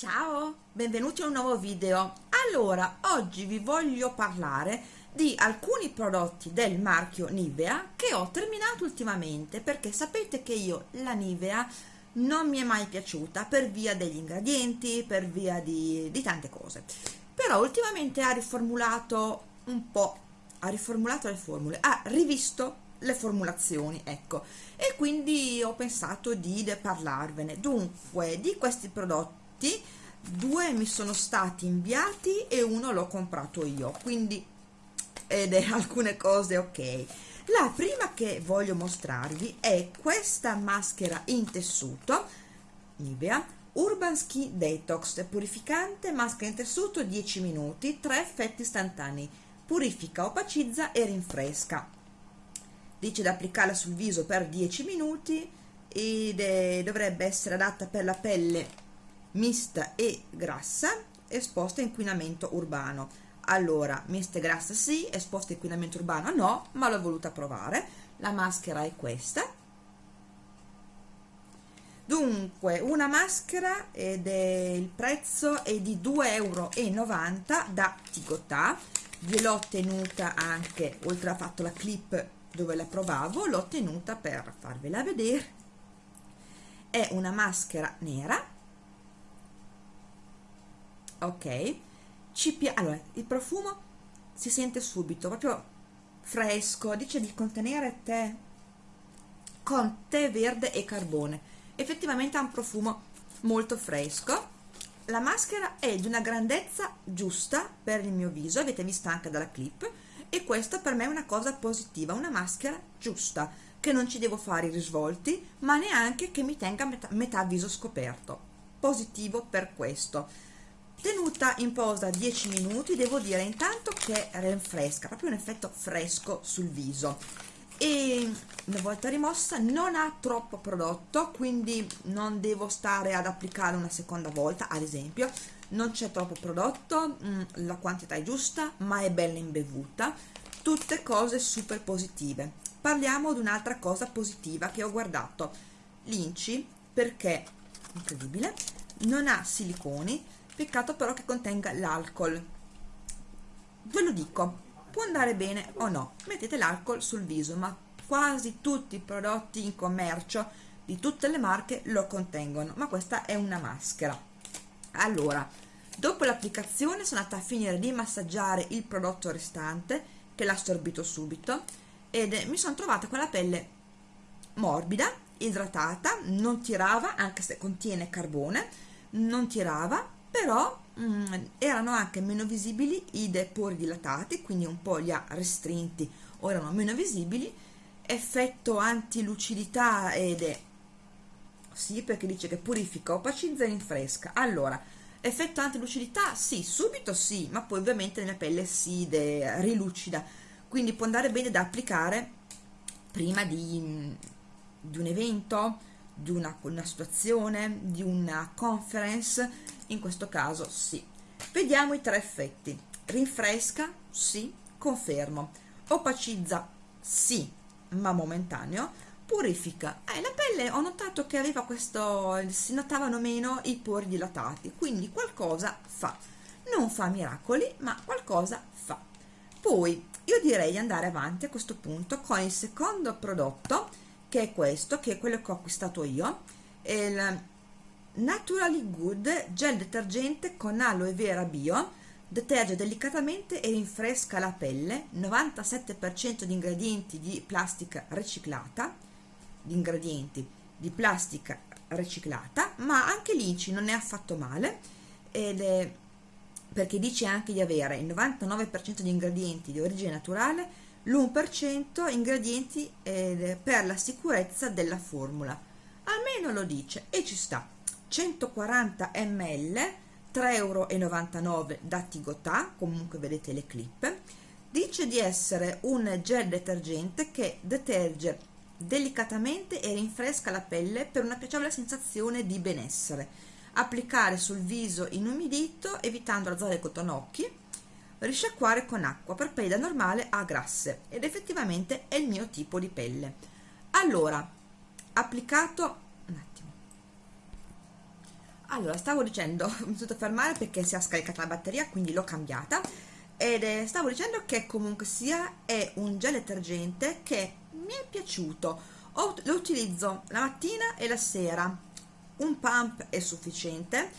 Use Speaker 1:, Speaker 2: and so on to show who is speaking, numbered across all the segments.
Speaker 1: Ciao, benvenuti a un nuovo video. Allora, oggi vi voglio parlare di alcuni prodotti del marchio Nivea che ho terminato ultimamente perché sapete che io la Nivea non mi è mai piaciuta per via degli ingredienti, per via di, di tante cose. Però ultimamente ha riformulato un po', ha riformulato le formule, ha rivisto le formulazioni ecco e quindi ho pensato di parlarvene dunque di questi prodotti prodotti due mi sono stati inviati e uno l'ho comprato io quindi ed è alcune cose ok. La prima che voglio mostrarvi è questa maschera in tessuto Nivea Urban Skin Detox purificante maschera in tessuto 10 minuti 3 effetti istantanei purifica, opacizza e rinfresca. Dice da applicarla sul viso per 10 minuti ed è, dovrebbe essere adatta per la pelle mista e grassa esposta a inquinamento urbano. Allora mista e grassa sì esposta a inquinamento urbano no ma l'ho voluta provare. La maschera è questa. Dunque una maschera ed è il prezzo è di 2,90 euro da Tigotà. Gliel'ho tenuta anche oltre a fatto la clip dove la provavo l'ho tenuta per farvela vedere. È una maschera nera ok. Ci allora il profumo si sente subito proprio fresco dice di contenere tè con tè verde e carbone. Effettivamente ha un profumo molto fresco. La maschera è di una grandezza giusta per il mio viso avete visto anche dalla clip e questa per me è una cosa positiva una maschera giusta che non ci devo fare i risvolti ma neanche che mi tenga metà, metà viso scoperto. Positivo per questo tenuta in posa 10 minuti devo dire intanto che rinfresca proprio un effetto fresco sul viso. E una volta rimossa non ha troppo prodotto quindi non devo stare ad applicare una seconda volta ad esempio. Non c'è troppo prodotto mm, la quantità è giusta ma è bella imbevuta. Tutte cose super positive. Parliamo di un'altra cosa positiva che ho guardato. L'inci perché incredibile non ha siliconi peccato però che contenga l'alcol. Ve lo dico può andare bene o no mettete l'alcol sul viso ma quasi tutti i prodotti in commercio di tutte le marche lo contengono ma questa è una maschera. Allora dopo l'applicazione sono andata a finire di massaggiare il prodotto restante che l'ha assorbito subito ed mi sono trovata con la pelle morbida idratata non tirava anche se contiene carbone non tirava però mh, mm, erano anche meno visibili i pori dilatati quindi un po' li ha restrinti. O erano meno visibili. Effetto antilucidità ed è sì perché dice che purifica opacizza e rinfresca allora effetto antilucidità sì subito sì ma poi ovviamente nella pelle si rilucida. Quindi può andare bene da applicare prima di, di un evento di una, una situazione di una conference in questo caso sì. Vediamo i tre effetti. Rinfresca? Sì. Confermo. Opacizza? Sì. Ma momentaneo. Purifica? Eh, la pelle ho notato che aveva questo si notavano meno i pori dilatati quindi qualcosa fa. Non fa miracoli ma qualcosa fa. Poi io direi di andare avanti a questo punto con il secondo prodotto che è questo che è quello che ho acquistato io il Naturally Good gel detergente con aloe vera bio. Deterge delicatamente e rinfresca la pelle. 97% di ingredienti di plastica riciclata. Di ingredienti di plastica riciclata ma anche l'INCI non è affatto male. Ed è perché dice anche di avere il 99% di ingredienti di origine naturale l'1% ingredienti eh, per la sicurezza della formula. Almeno lo dice e ci sta. 140 ml 3,99 euro da Tigotà comunque vedete le clip. Dice di essere un gel detergente che deterge delicatamente e rinfresca la pelle per una piacevole sensazione di benessere. Applicare sul viso inumidito evitando la zona dei cotonocchi risciacquare con acqua per pelle normale a grasse ed effettivamente è il mio tipo di pelle. Allora applicato allora stavo dicendo mi sono fermare perché si è scaricata la batteria quindi l'ho cambiata. Ed è, stavo dicendo che comunque sia è un gel detergente che mi è piaciuto. Lo utilizzo la mattina e la sera. Un pump è sufficiente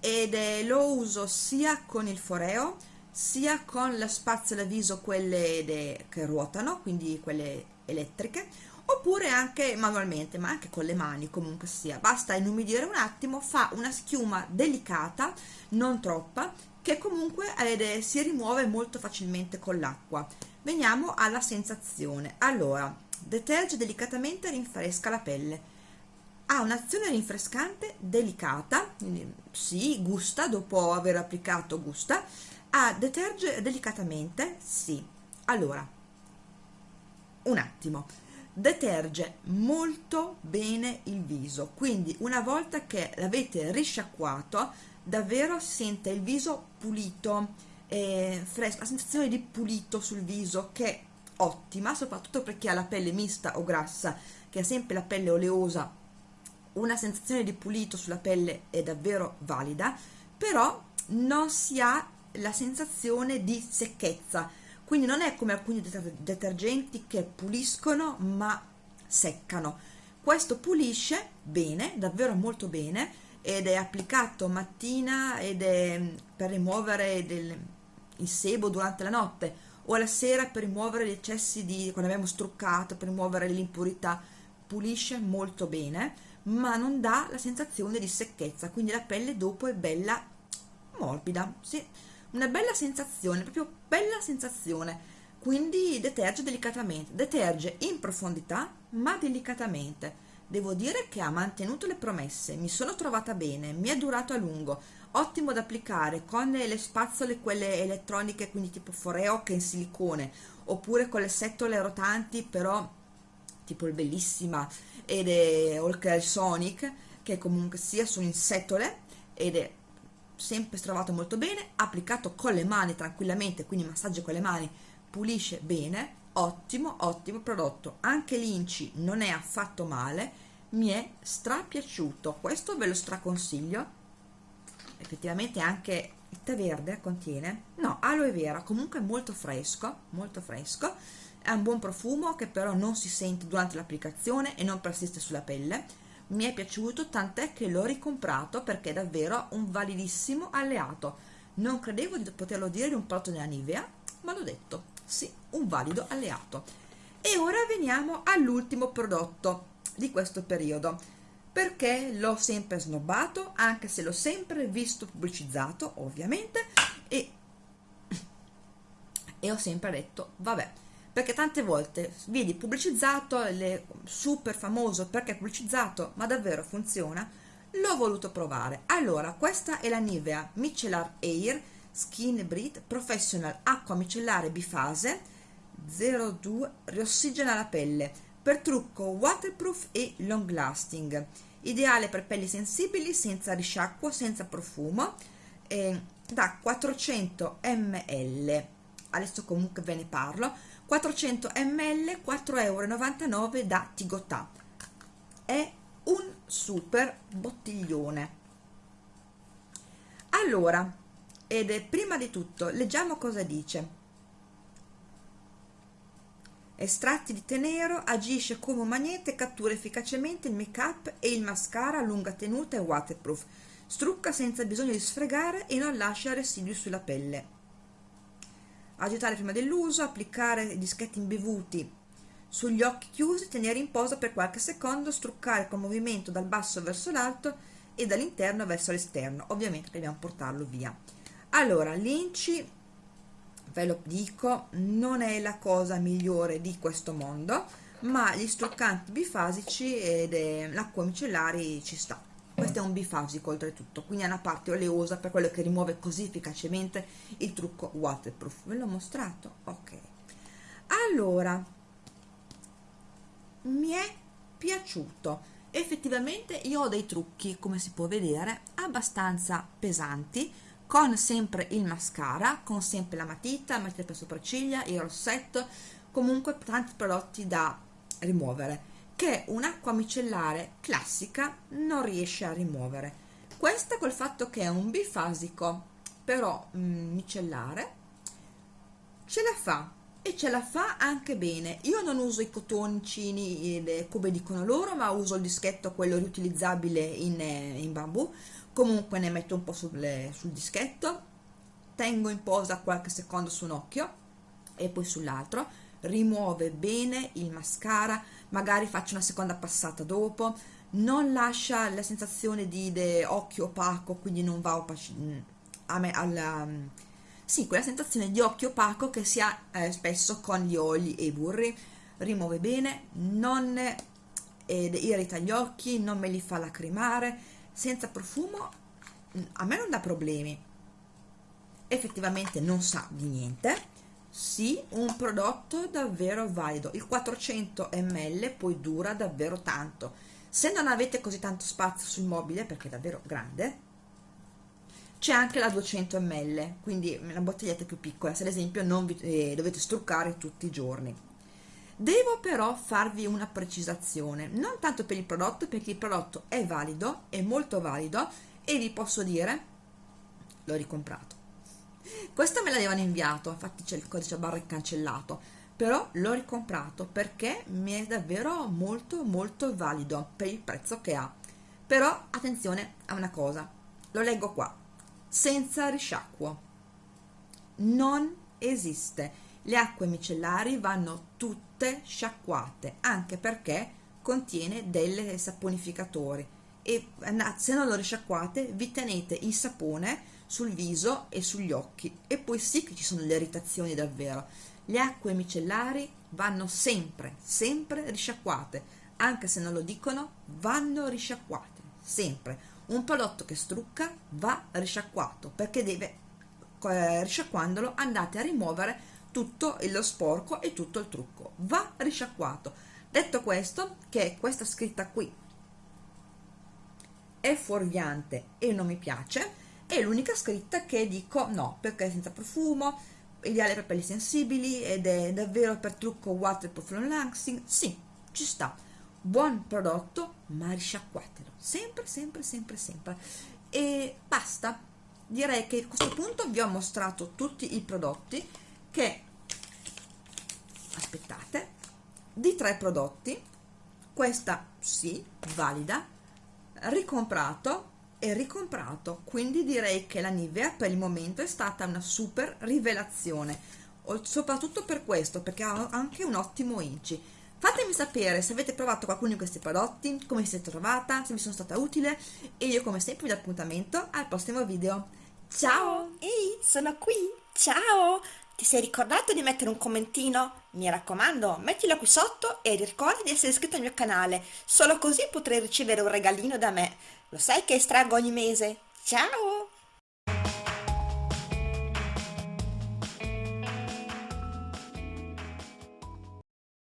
Speaker 1: ed è, lo uso sia con il foreo sia con la spazzola viso quelle de, che ruotano quindi quelle elettriche oppure anche manualmente ma anche con le mani comunque sia. Basta inumidire un attimo fa una schiuma delicata non troppa che comunque eh, si rimuove molto facilmente con l'acqua. Veniamo alla sensazione. Allora deterge delicatamente e rinfresca la pelle. Ha un'azione rinfrescante delicata quindi sì gusta dopo aver applicato gusta ah, deterge delicatamente? Sì. Allora un attimo. Deterge molto bene il viso quindi una volta che l'avete risciacquato davvero sente il viso pulito e fresco la sensazione di pulito sul viso che è ottima soprattutto per chi ha la pelle mista o grassa che ha sempre la pelle oleosa. Una sensazione di pulito sulla pelle è davvero valida però non si ha la sensazione di secchezza. Quindi non è come alcuni detergenti che puliscono ma seccano. Questo pulisce bene davvero molto bene ed è applicato mattina ed è mm, per rimuovere del, il sebo durante la notte o alla sera per rimuovere gli eccessi di quando abbiamo struccato per rimuovere l'impurità. Pulisce molto bene ma non dà la sensazione di secchezza quindi la pelle dopo è bella morbida sì una bella sensazione, proprio bella sensazione, quindi deterge delicatamente, deterge in profondità ma delicatamente. Devo dire che ha mantenuto le promesse, mi sono trovata bene, mi è durato a lungo, ottimo da applicare con le spazzole quelle elettroniche, quindi tipo foreo che in silicone, oppure con le setole rotanti però tipo il bellissima ed è, o il Sonic che comunque sia sono in setole ed è sempre trovato molto bene, applicato con le mani tranquillamente, quindi massaggio con le mani, pulisce bene, ottimo, ottimo prodotto. Anche l'inci non è affatto male, mi è strapiaciuto, questo ve lo straconsiglio. Effettivamente anche il tè verde contiene, no, aloe vera, comunque molto fresco, molto fresco, è un buon profumo che però non si sente durante l'applicazione e non persiste sulla pelle mi è piaciuto tant'è che l'ho ricomprato perché è davvero un validissimo alleato. Non credevo di poterlo dire di un prodotto della Nivea ma l'ho detto sì, un valido alleato. E ora veniamo all'ultimo prodotto di questo periodo. Perché l'ho sempre snobbato anche se l'ho sempre visto pubblicizzato ovviamente e, e ho sempre detto vabbè perché tante volte vedi pubblicizzato, le, super famoso perché è pubblicizzato, ma davvero funziona, l'ho voluto provare. Allora, questa è la Nivea Micellar Air Skin Breathe Professional Acqua Micellare Bifase 02 Riossigena la pelle per trucco waterproof e long lasting. Ideale per pelli sensibili senza risciacquo senza profumo eh, da 400 ml adesso comunque ve ne parlo 400 ml 4,99 euro da Tigotà. È un super bottiglione. Allora ed è prima di tutto leggiamo cosa dice. Estratti di tè nero agisce come un magnete e cattura efficacemente il make up e il mascara a lunga tenuta e waterproof. Strucca senza bisogno di sfregare e non lascia residui sulla pelle agitare prima dell'uso, applicare i dischetti imbevuti sugli occhi chiusi, tenere in posa per qualche secondo, struccare con movimento dal basso verso l'alto e dall'interno verso l'esterno. Ovviamente dobbiamo portarlo via. Allora, l'inci, ve lo dico, non è la cosa migliore di questo mondo, ma gli struccanti bifasici e l'acqua micellari ci sta questo è un bifasico oltretutto. Quindi ha una parte oleosa per quello che rimuove così efficacemente il trucco waterproof. Ve l'ho mostrato? Ok. Allora mi è piaciuto. Effettivamente io ho dei trucchi come si può vedere abbastanza pesanti con sempre il mascara con sempre la matita, matita per sopracciglia, il rossetto comunque tanti prodotti da rimuovere che un'acqua micellare classica non riesce a rimuovere. Questa col fatto che è un bifasico però mm, micellare ce la fa e ce la fa anche bene. Io non uso i cotoncini come dicono loro ma uso il dischetto quello riutilizzabile in, eh, in bambù. Comunque ne metto un po' sul, sul dischetto tengo in posa qualche secondo su un occhio e poi sull'altro rimuove bene il mascara magari faccio una seconda passata dopo non lascia la sensazione di occhio opaco quindi non va opaci, mm, a me, alla, mm, sì, quella sensazione di occhio opaco che si ha eh, spesso con gli oli e i burri. Rimuove bene non eh, irrita gli occhi non me li fa lacrimare. Senza profumo mm, a me non dà problemi. Effettivamente non sa di niente sì, un prodotto davvero valido. Il 400 ml poi dura davvero tanto. Se non avete così tanto spazio sul mobile perché è davvero grande c'è anche la 200 ml quindi una bottiglietta più piccola. Se ad esempio non vi eh, dovete struccare tutti i giorni. Devo però farvi una precisazione. Non tanto per il prodotto perché il prodotto è valido è molto valido e vi posso dire l'ho ricomprato questo me l'avevano inviato infatti c'è il codice barra cancellato però l'ho ricomprato perché mi è davvero molto molto valido per il prezzo che ha. Però attenzione a una cosa lo leggo qua. Senza risciacquo. Non esiste. Le acque micellari vanno tutte sciacquate anche perché contiene delle saponificatori e se non lo risciacquate vi tenete il sapone sul viso e sugli occhi e poi sì che ci sono le irritazioni davvero. Le acque micellari vanno sempre sempre risciacquate. Anche se non lo dicono vanno risciacquate sempre. Un prodotto che strucca va risciacquato perché deve eh, risciacquandolo andate a rimuovere tutto lo sporco e tutto il trucco. Va risciacquato. Detto questo che questa scritta qui è fuorviante e non mi piace è l'unica scritta che dico no perché è senza profumo ideale per pelli sensibili ed è davvero per trucco waterproof long lasting sì ci sta. Buon prodotto ma risciacquatelo. Sempre sempre sempre sempre. E basta. Direi che a questo punto vi ho mostrato tutti i prodotti che aspettate di tre prodotti. Questa sì valida ricomprato e ricomprato. Quindi direi che la Nivea per il momento è stata una super rivelazione soprattutto per questo perché ha anche un ottimo inci. Fatemi sapere se avete provato qualcuno di questi prodotti come vi siete trovata se vi sono stata utile e io come sempre vi do appuntamento al prossimo video. Ciao!
Speaker 2: Ehi sono qui! Ciao ti sei ricordato di mettere un commentino? Mi raccomando, mettilo qui sotto e ricorda di essere iscritto al mio canale, solo così potrai ricevere un regalino da me. Lo sai che estraggo ogni mese? Ciao!